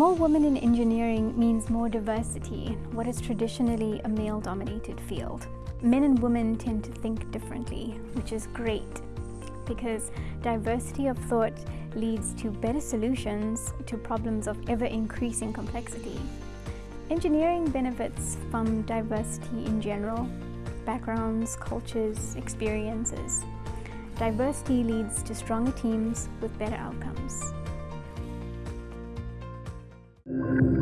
More women in engineering means more diversity in what is traditionally a male-dominated field. Men and women tend to think differently, which is great because diversity of thought leads to better solutions to problems of ever-increasing complexity. Engineering benefits from diversity in general, backgrounds, cultures, experiences. Diversity leads to stronger teams with better outcomes you